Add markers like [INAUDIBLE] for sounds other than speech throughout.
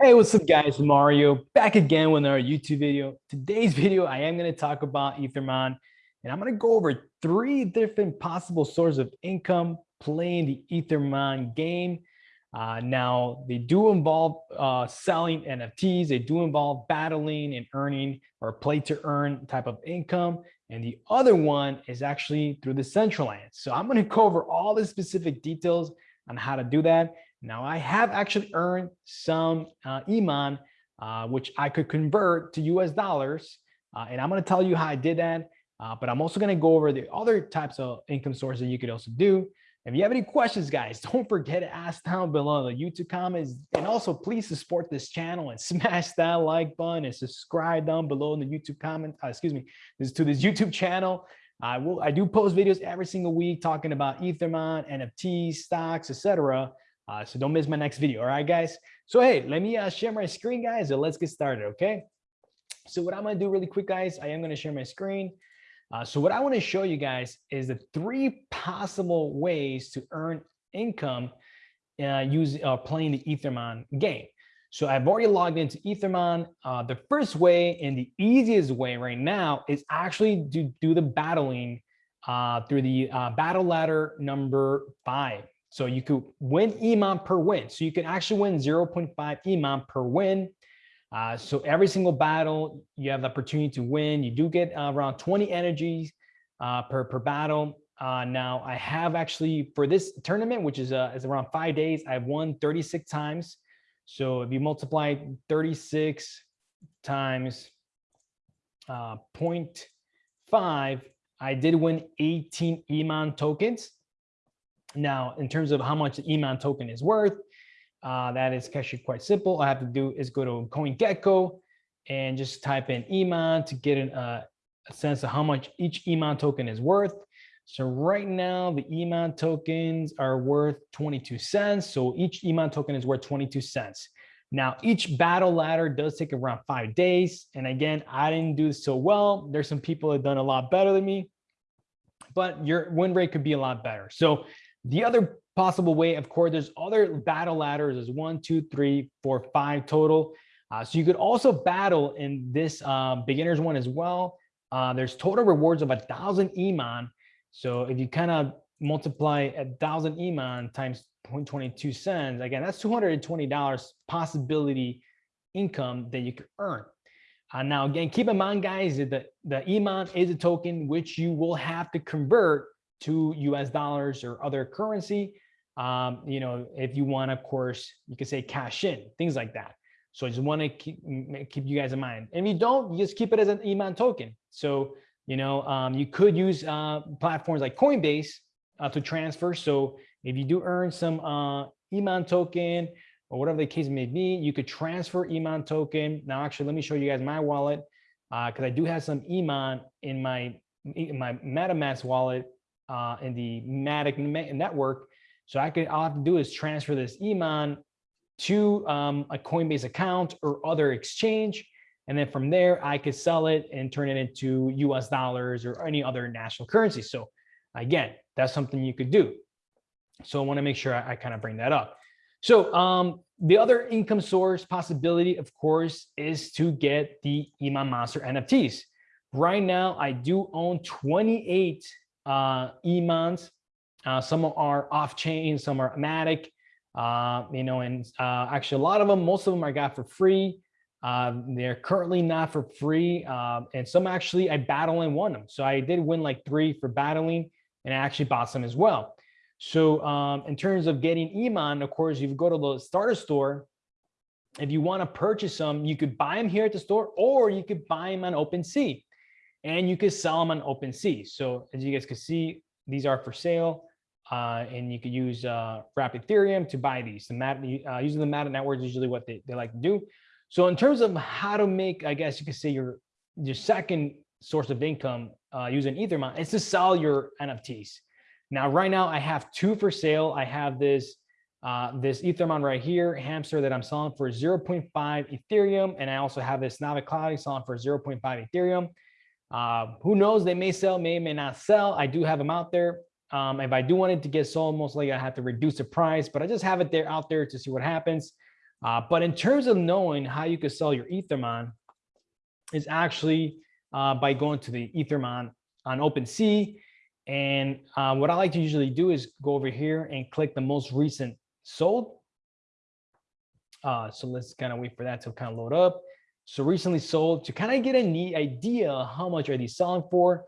Hey, what's up guys? Mario back again with another YouTube video. Today's [LAUGHS] video, I am going to talk about Ethermon and I'm going to go over three different possible sources of income playing the Ethermon game. Uh, now, they do involve uh, selling NFTs. They do involve battling and earning or play to earn type of income. And the other one is actually through the Decentraland. So I'm going to cover all the specific details on how to do that. Now I have actually earned some uh, EMON, uh, which I could convert to US dollars. Uh, and I'm going to tell you how I did that. Uh, but I'm also going to go over the other types of income sources you could also do. If you have any questions, guys, [LAUGHS] don't forget to ask down below the YouTube comments. And also please support this channel and [LAUGHS] smash that like button and subscribe down below in the YouTube comment, uh, excuse me, this to this YouTube channel. I will, I do post videos every single week talking about Ethermon, NFTs, stocks, etc. Uh, so don't miss my next video. All right, guys. So, hey, let me uh, share my screen, guys, and let's get started. Okay. So what I'm going to do really quick, guys, I am going to share my screen. Uh, so what I want to show you guys is the three possible ways to earn income uh, using uh, playing the Ethermon game. So I've already logged into Ethermon. Uh, the first way and the easiest way right now is actually to do the battling uh, through the uh, battle ladder number five. So you could win EMON per win. So you can actually win 0.5 EMON per win. Uh, so every single battle, you have the opportunity to win. You do get uh, around 20 energies uh, per, per battle. Uh, now I have actually for this tournament, which is, uh, is around five days, I've won 36 times. So if you multiply 36 times uh, 0.5, I did win 18 EMON tokens. Now, in terms of how much the EMON token is worth, uh, that is actually quite simple. All I have to do is go to CoinGecko and just type in EMON to get an, uh, a sense of how much each EMON token is worth. So right now, the EMON tokens are worth 22 cents. So each EMON token is worth 22 cents. Now, each battle ladder does take around five days. And again, I didn't do so well. There's some people that done a lot better than me, but your win rate could be a lot better. So the other possible way, of course, there's other battle ladders. There's one, two, three, four, five total. Uh, so you could also battle in this uh, beginners one as well. Uh, there's total rewards of a thousand EMON. So if you kind of multiply a thousand EMON times 0.22 cents, again, that's $220 possibility income that you could earn. Uh, now, again, keep in mind, guys, that the, the EMON is a token which you will have to convert to US dollars or other currency. Um, you know, if you want, of course, you can say cash in, things like that. So I just want to keep, keep you guys in mind. And if you don't, you just keep it as an EMON token. So, you know, um, you could use uh, platforms like Coinbase uh, to transfer. So if you do earn some uh, EMON token or whatever the case may be, you could transfer EMON token. Now, actually, let me show you guys my wallet because uh, I do have some EMON in my in my MetaMask wallet uh, in the Matic network. So I could, all I have to do is transfer this EMON to um, a Coinbase account or other exchange. And then from there, I could sell it and turn it into US dollars or any other national currency. So again, that's something you could do. So I wanna make sure I, I kind of bring that up. So um, the other income source possibility, of course, is to get the Iman Monster NFTs. Right now, I do own 28 uh, Imans. Uh, some are off chain, some are Matic, uh, you know, and uh, actually a lot of them, most of them I got for free. Uh, they're currently not for free. Uh, and some actually I battle and won them. So I did win like three for battling and I actually bought some as well. So um, in terms of getting Iman, of course, you go to the starter store. If you want to purchase them, you could buy them here at the store or you could buy them on OpenSea and you can sell them on OpenSea. So as you guys can see, these are for sale. Uh, and you could use uh, Wrapped Ethereum to buy these. The mat, uh, using the Matic network is usually what they, they like to do. So in terms of how to make, I guess you could say your your second source of income uh, using Ethermon is to sell your NFTs. Now, right now I have two for sale. I have this uh, this Ethermon right here, Hamster that I'm selling for 0.5 Ethereum. And I also have this Navi Cloud selling for 0.5 Ethereum. Uh, who knows? They may sell, may, may not sell. I do have them out there. Um, if I do want it to get sold, most likely I have to reduce the price, but I just have it there out there to see what happens. Uh, but in terms of knowing how you could sell your Ethermon is actually uh, by going to the Ethermon on OpenSea. And uh, what I like to usually do is go over here and click the most recent sold. Uh, so let's kind of wait for that to kind of load up. So recently sold to kind of get a neat idea how much are these selling for.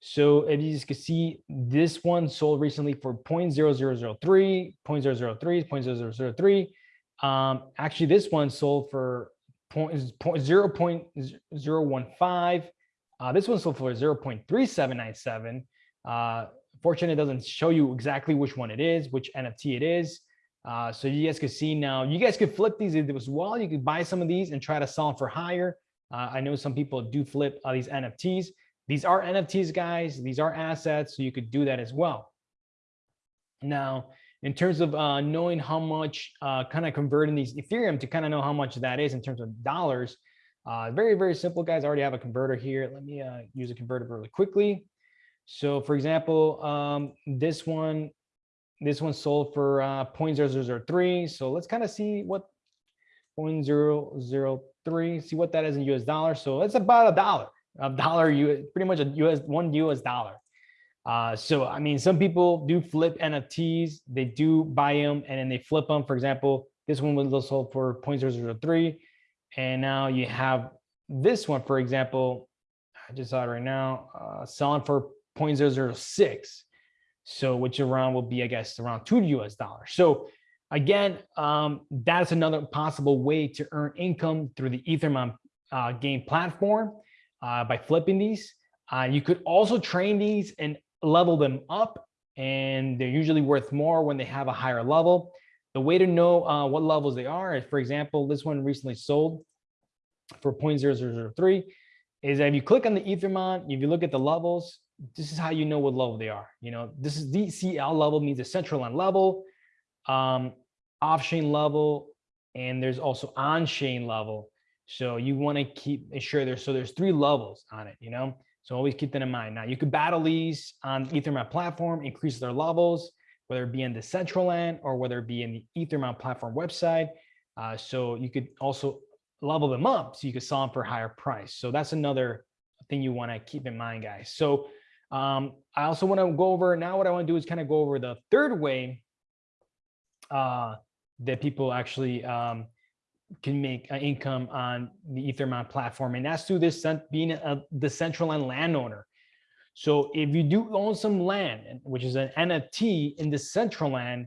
So if you can see, this one sold recently for 0.0003, 0.003, 0.0003. Um, actually, this one sold for point, point, 0 0.015. Uh, this one sold for 0 0.3797. Uh, fortunately, it doesn't show you exactly which one it is, which NFT it is. Uh, so you guys can see now, you guys could flip these as well. You could buy some of these and try to sell them for higher. Uh, I know some people do flip uh, these NFTs. These are NFTs, guys. These are assets, so you could do that as well. Now, in terms of uh, knowing how much, uh, kind of converting these Ethereum to kind of know how much that is in terms of dollars, uh, very, very simple, guys. I already have a converter here. Let me uh, use a converter really quickly. So for example, um, this one, this one sold for uh, 0.0003. So let's kind of see what 0.003, see what that is in US dollars. So it's about a dollar, a dollar, pretty much a US, one US dollar. Uh, so, I mean, some people do flip NFTs, they do buy them and then they flip them. For example, this one was sold for 0.003. And now you have this one, for example, I just saw it right now, uh, selling for 0.006. So which around will be, I guess, around two US dollars. So again, um, that's another possible way to earn income through the Ethermon uh, game platform uh, by flipping these. Uh, you could also train these and level them up and they're usually worth more when they have a higher level. The way to know uh, what levels they are is, for example, this one recently sold for 0.0003 is if you click on the Ethermon, if you look at the levels, this is how you know what level they are. You know, this is DCL level means a central line level, um, off-chain level, and there's also on-chain level. So you want to keep ensure there's so there's three levels on it, you know. So always keep that in mind. Now you could battle these on the Ethermon platform, increase their levels, whether it be in Decentraland or whether it be in the Ethermon platform website. Uh, so you could also level them up so you could sell them for higher price. So that's another thing you want to keep in mind, guys. So um, I also want to go over now what I want to do is kind of go over the third way uh, that people actually um, can make an income on the Ethermon platform. And that's through this being a Decentraland landowner. So if you do own some land, which is an NFT in Decentraland,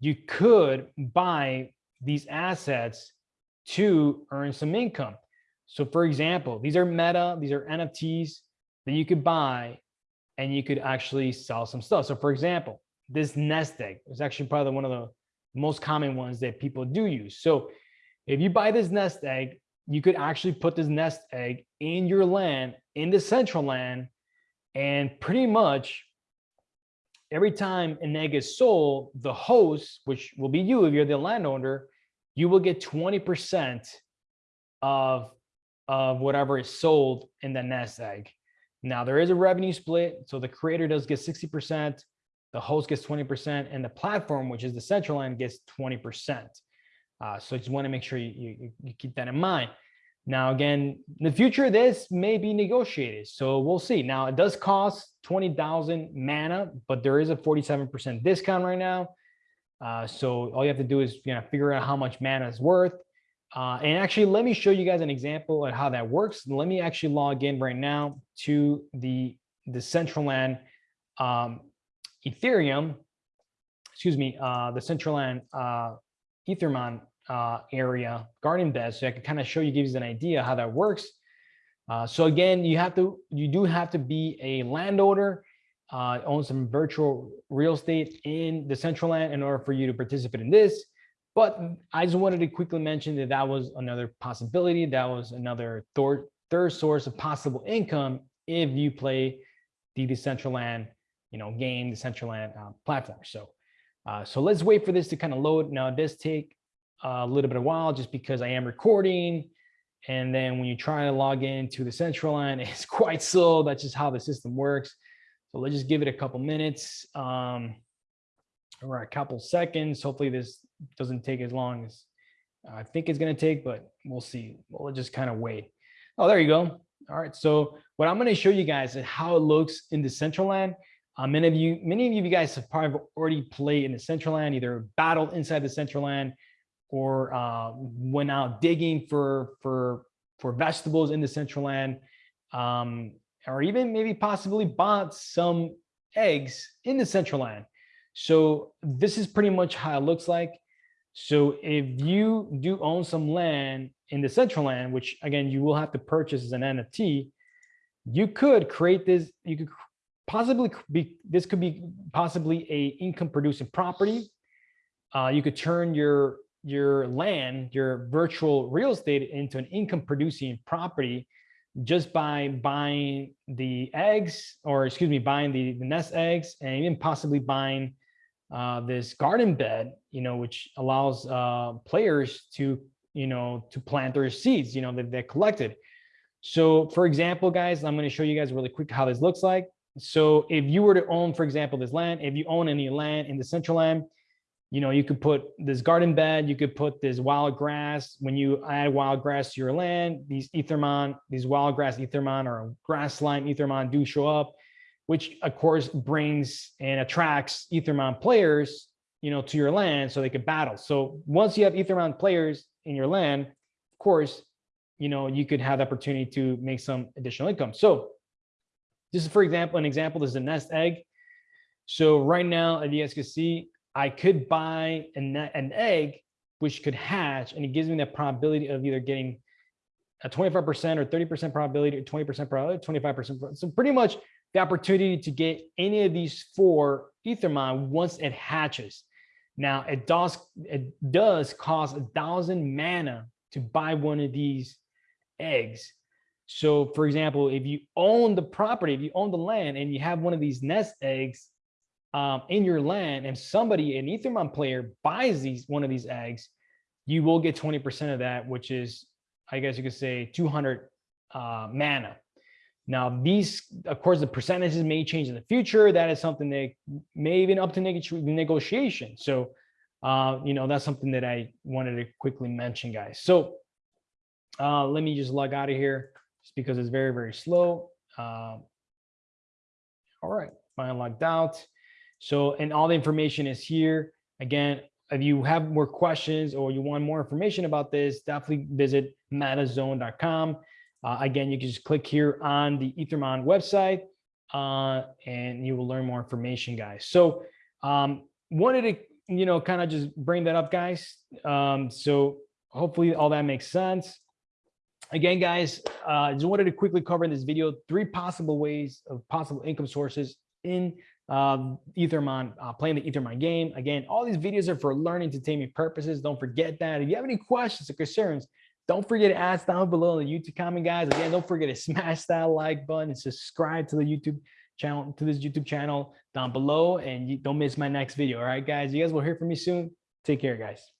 you could buy these assets to earn some income. So for example, these are meta, these are NFTs that you could buy and you could actually sell some stuff. So for example, this nest egg is actually probably one of the most common ones that people do use. So if you buy this nest egg, you could actually put this nest egg in your land, in Decentraland, and pretty much every time an egg is sold, the host, which will be you if you're the landowner, you will get 20% of, of whatever is sold in the nest egg. Now there is a revenue split. So the creator does get 60%, the host gets 20%, and the platform, which is Decentraland, gets 20%. Uh, so just want to make sure you, you, you keep that in mind. Now, again, in the future, this may be negotiated. So we'll see. Now, it does cost 20,000 mana, but there is a 47% discount right now. Uh, so all you have to do is you know, figure out how much mana is worth. Uh, and actually, let me show you guys an example of how that works. Let me actually log in right now to the, the Decentraland um, Ethereum, excuse me, uh, the Decentraland uh, Ethermon uh, area, Garden Bed, so I can kind of show you, give you an idea how that works. Uh, so again, you have to, you do have to be a landowner, uh, own some virtual real estate in Decentraland in order for you to participate in this. But I just wanted to quickly mention that that was another possibility. That was another third, third source of possible income if you play the Decentraland, you know, game, Decentraland uh, platform. So uh, so let's wait for this to kind of load. Now does take a little bit of while just because I am recording. And then when you try to log into the central Decentraland, [LAUGHS] it's quite slow. That's just how the system works. So let's just give it a couple minutes um, or a couple seconds. Hopefully this doesn't take as long as I think it's going to take, but we'll see. We'll just kind of wait. Oh, there you go. All right. So what I'm going to show you guys is how it looks in Decentraland. Uh, many of you, many of you guys have probably already played in Decentraland, either battled inside Decentraland or uh, went out digging for for for vegetables in Decentraland, um, or even maybe possibly bought some eggs in Decentraland. So this is pretty much how it looks like. So if you do own some land in Decentraland, which again, you will have to purchase as an NFT, you could create this, you could possibly be, this could be possibly a income producing property. Uh, you could turn your, your land, your virtual real estate into an income producing property just by buying the eggs or excuse me, buying the, the nest eggs and even possibly buying uh, this garden bed, you know, which allows uh, players to, you know, to plant their seeds, you know, that they collected. So for example, guys, I'm going to show you guys really quick how this looks like. So if you were to own, for example, this land, if you own any land in Decentraland, you know, you could put this garden bed, you could put this wild grass. When you add wild grass to your land, these Ethermon, these wild grass Ethermon or grass slime Ethermon do show up, which of course brings and attracts Ethermon players, you know, to your land so they could battle. So once you have Ethermon players in your land, of course, you know, you could have the opportunity to make some additional income. So this is, for example, an example, this is a nest egg. So right now, as you guys can see, I could buy an, an egg which could hatch and it gives me the probability of either getting a 25% or 30% probability or 20% probability, 25%. So pretty much the opportunity to get any of these four Ethermon once it hatches. Now it does it does cost a thousand mana to buy one of these eggs. So for example, if you own the property, if you own the land and you have one of these nest eggs um, in your land and somebody, an Ethermon player buys these one of these eggs, you will get 20% of that, which is, I guess you could say 200 uh, mana. Now, these, of course, the percentages may change in the future. That is something that may even up to negotiation. So, uh, you know, that's something that I wanted to quickly mention, guys. So uh, let me just log out of here just because it's very, very slow. Uh, all right, fine, logged out. So, and all the information is here. Again, if you have more questions or you want more information about this, definitely visit metazone.com. Uh, again, you can just click here on the Ethermon website uh, and you will learn more information, guys. So um, wanted to, you know, kind of just bring that up, guys. Um, so hopefully all that makes sense. Again, guys, uh, just wanted to quickly cover in this video three possible ways of possible income sources in um, Ethermon, uh, playing the Ethermon game. Again, all these videos are for learning entertainment purposes. Don't forget that. If you have any questions or concerns, don't forget to ask down below in the YouTube comment, guys. Again, don't forget to smash that like button and subscribe to the YouTube channel, to this YouTube channel down below. And you don't miss my next video. All right, guys, you guys will hear from me soon. Take care, guys.